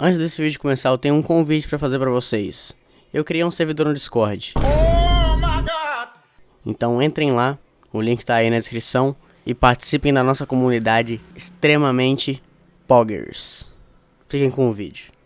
Antes desse vídeo começar, eu tenho um convite para fazer para vocês. Eu criei um servidor no Discord. Então entrem lá, o link tá aí na descrição e participem da nossa comunidade extremamente poggers. Fiquem com o vídeo.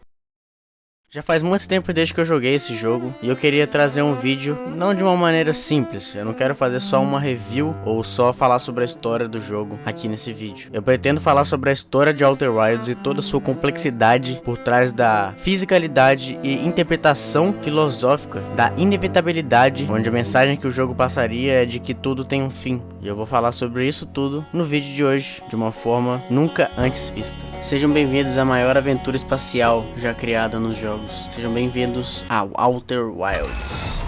Já faz muito tempo desde que eu joguei esse jogo e eu queria trazer um vídeo não de uma maneira simples. Eu não quero fazer só uma review ou só falar sobre a história do jogo aqui nesse vídeo. Eu pretendo falar sobre a história de Outer Wilds e toda a sua complexidade por trás da fisicalidade e interpretação filosófica da inevitabilidade, onde a mensagem que o jogo passaria é de que tudo tem um fim. E eu vou falar sobre isso tudo no vídeo de hoje, de uma forma nunca antes vista. Sejam bem-vindos à maior aventura espacial já criada nos jogos jogos. Sejam bem-vindos ao Outer Wilds.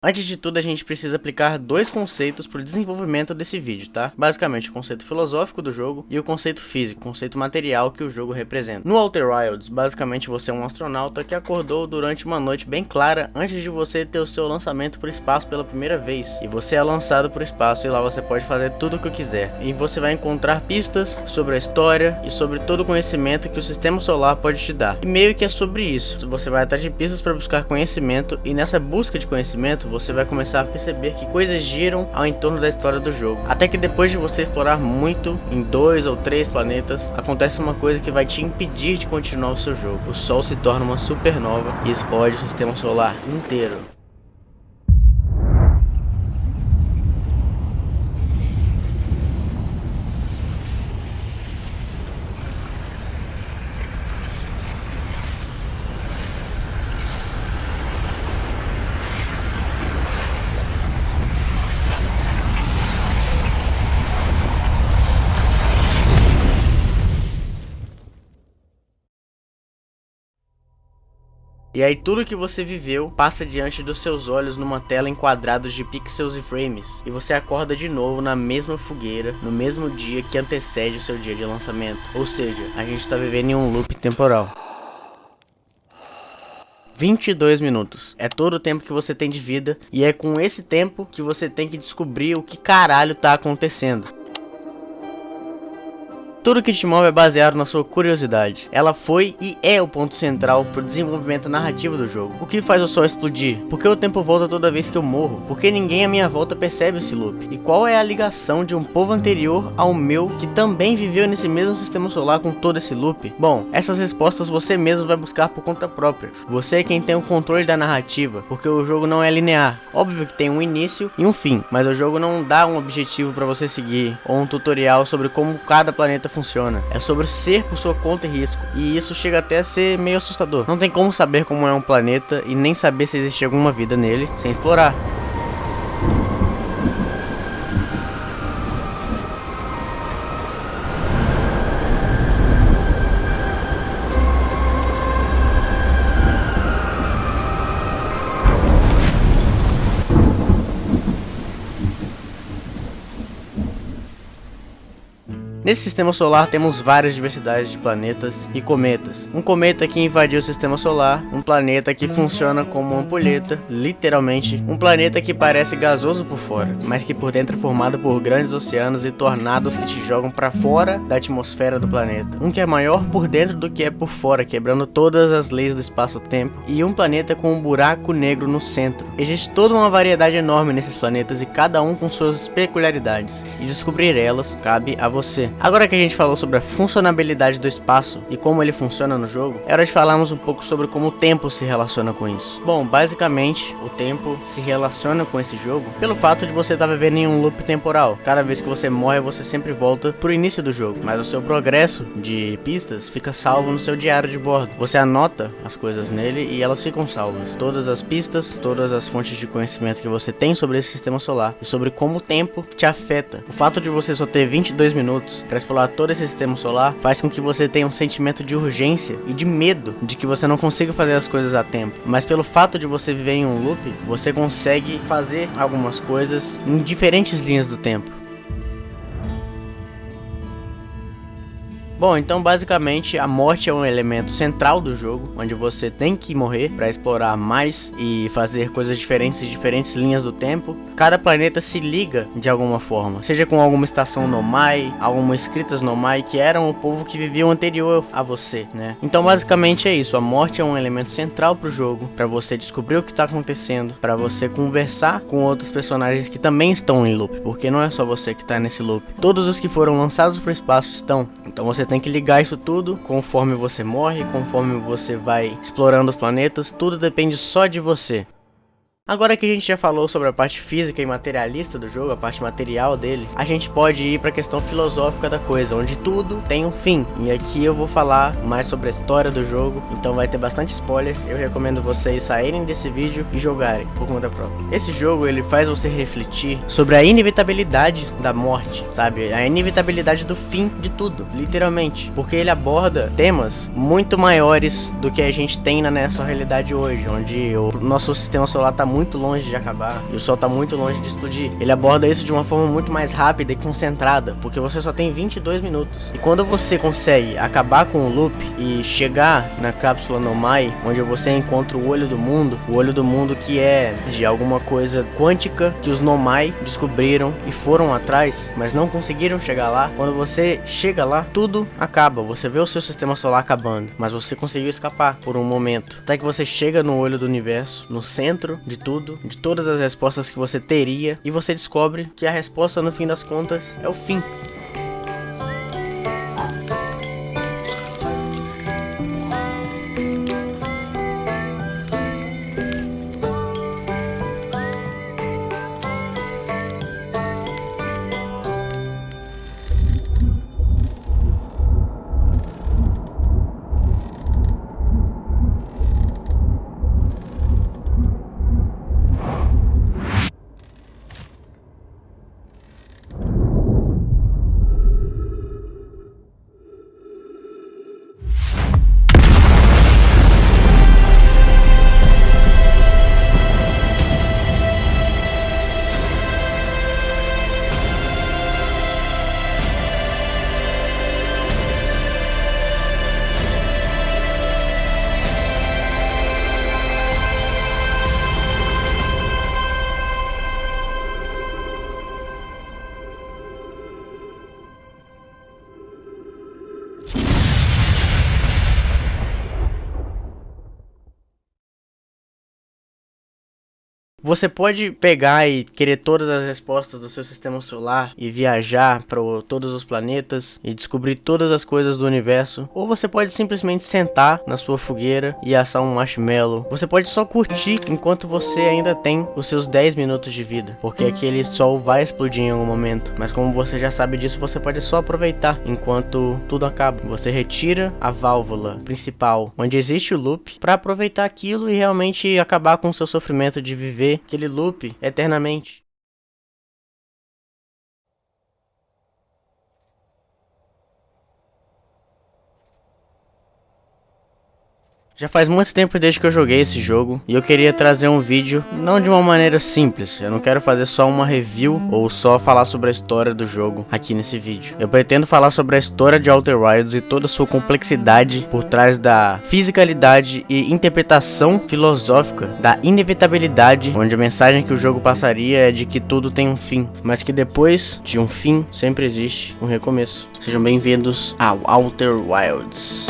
Antes de tudo, a gente precisa aplicar dois conceitos para o desenvolvimento desse vídeo, tá? Basicamente, o conceito filosófico do jogo e o conceito físico, o conceito material que o jogo representa. No Outer Wilds, basicamente você é um astronauta que acordou durante uma noite bem clara antes de você ter o seu lançamento para o espaço pela primeira vez. E você é lançado para o espaço e lá você pode fazer tudo o que quiser. E você vai encontrar pistas sobre a história e sobre todo o conhecimento que o sistema solar pode te dar. E meio que é sobre isso. Você vai atrás de pistas para buscar conhecimento e nessa busca de conhecimento você vai começar a perceber que coisas giram ao entorno da história do jogo. Até que depois de você explorar muito em dois ou três planetas, acontece uma coisa que vai te impedir de continuar o seu jogo. O Sol se torna uma supernova e explode o sistema solar inteiro. E aí tudo que você viveu passa diante dos seus olhos numa tela em quadrados de pixels e frames. E você acorda de novo na mesma fogueira, no mesmo dia que antecede o seu dia de lançamento. Ou seja, a gente está vivendo em um loop temporal. 22 minutos. É todo o tempo que você tem de vida e é com esse tempo que você tem que descobrir o que caralho tá acontecendo. Tudo que te move é baseado na sua curiosidade. Ela foi e é o ponto central pro desenvolvimento narrativo do jogo. O que faz o sol explodir? Por que o tempo volta toda vez que eu morro? Por que ninguém à minha volta percebe esse loop? E qual é a ligação de um povo anterior ao meu que também viveu nesse mesmo sistema solar com todo esse loop? Bom, essas respostas você mesmo vai buscar por conta própria. Você é quem tem o controle da narrativa, porque o jogo não é linear. Óbvio que tem um início e um fim, mas o jogo não dá um objetivo para você seguir ou um tutorial sobre como cada planeta funciona funciona. É sobre ser por sua conta e risco. E isso chega até a ser meio assustador. Não tem como saber como é um planeta e nem saber se existe alguma vida nele sem explorar. Nesse sistema solar temos várias diversidades de planetas e cometas. Um cometa que invadiu o sistema solar, um planeta que funciona como uma ampulheta, literalmente, um planeta que parece gasoso por fora, mas que por dentro é formado por grandes oceanos e tornados que te jogam para fora da atmosfera do planeta. Um que é maior por dentro do que é por fora, quebrando todas as leis do espaço-tempo, e um planeta com um buraco negro no centro. Existe toda uma variedade enorme nesses planetas e cada um com suas peculiaridades, e descobrir elas cabe a você. Agora que a gente falou sobre a funcionalidade do espaço e como ele funciona no jogo, é hora de falarmos um pouco sobre como o tempo se relaciona com isso. Bom, basicamente, o tempo se relaciona com esse jogo pelo fato de você estar tá vivendo em um loop temporal. Cada vez que você morre, você sempre volta pro início do jogo, mas o seu progresso de pistas fica salvo no seu diário de bordo. Você anota as coisas nele e elas ficam salvas. Todas as pistas, todas as fontes de conhecimento que você tem sobre esse sistema solar e sobre como o tempo te afeta. O fato de você só ter 22 minutos para explorar todo esse sistema solar, faz com que você tenha um sentimento de urgência e de medo de que você não consiga fazer as coisas a tempo. Mas pelo fato de você viver em um loop, você consegue fazer algumas coisas em diferentes linhas do tempo. Bom, então basicamente a morte é um elemento central do jogo, onde você tem que morrer para explorar mais e fazer coisas diferentes em diferentes linhas do tempo. Cada planeta se liga de alguma forma, seja com alguma estação Nomai, algumas escritas Nomai que eram o povo que vivia anterior a você, né? Então basicamente é isso, a morte é um elemento central pro jogo, para você descobrir o que tá acontecendo, para você conversar com outros personagens que também estão em loop, porque não é só você que tá nesse loop. Todos os que foram lançados pro espaço estão, então você tem que ligar isso tudo conforme você morre, conforme você vai explorando os planetas, tudo depende só de você. Agora que a gente já falou sobre a parte física e materialista do jogo, a parte material dele, a gente pode ir para a questão filosófica da coisa, onde tudo tem um fim. E aqui eu vou falar mais sobre a história do jogo, então vai ter bastante spoiler. Eu recomendo vocês saírem desse vídeo e jogarem por conta própria. Esse jogo ele faz você refletir sobre a inevitabilidade da morte, sabe? A inevitabilidade do fim de tudo, literalmente, porque ele aborda temas muito maiores do que a gente tem na nossa realidade hoje, onde o nosso sistema solar está muito muito longe de acabar e o sol tá muito longe de explodir. Ele aborda isso de uma forma muito mais rápida e concentrada, porque você só tem 22 minutos. E quando você consegue acabar com o loop e chegar na cápsula Nomai, onde você encontra o olho do mundo, o olho do mundo que é de alguma coisa quântica que os Nomai descobriram e foram atrás, mas não conseguiram chegar lá. Quando você chega lá, tudo acaba. Você vê o seu sistema solar acabando, mas você conseguiu escapar por um momento. Até que você chega no olho do universo, no centro de tudo, de todas as respostas que você teria, e você descobre que a resposta no fim das contas é o fim. Você pode pegar e querer todas as respostas do seu sistema solar e viajar para todos os planetas e descobrir todas as coisas do universo, ou você pode simplesmente sentar na sua fogueira e assar um marshmallow. Você pode só curtir enquanto você ainda tem os seus 10 minutos de vida, porque aquele sol vai explodir em algum momento, mas como você já sabe disso, você pode só aproveitar enquanto tudo acaba. Você retira a válvula principal, onde existe o loop, para aproveitar aquilo e realmente acabar com o seu sofrimento de viver aquele loop eternamente. Já faz muito tempo desde que eu joguei esse jogo e eu queria trazer um vídeo não de uma maneira simples. Eu não quero fazer só uma review ou só falar sobre a história do jogo aqui nesse vídeo. Eu pretendo falar sobre a história de Outer Wilds e toda a sua complexidade por trás da fisicalidade e interpretação filosófica da inevitabilidade, onde a mensagem que o jogo passaria é de que tudo tem um fim, mas que depois de um fim sempre existe um recomeço. Sejam bem-vindos ao Outer Wilds.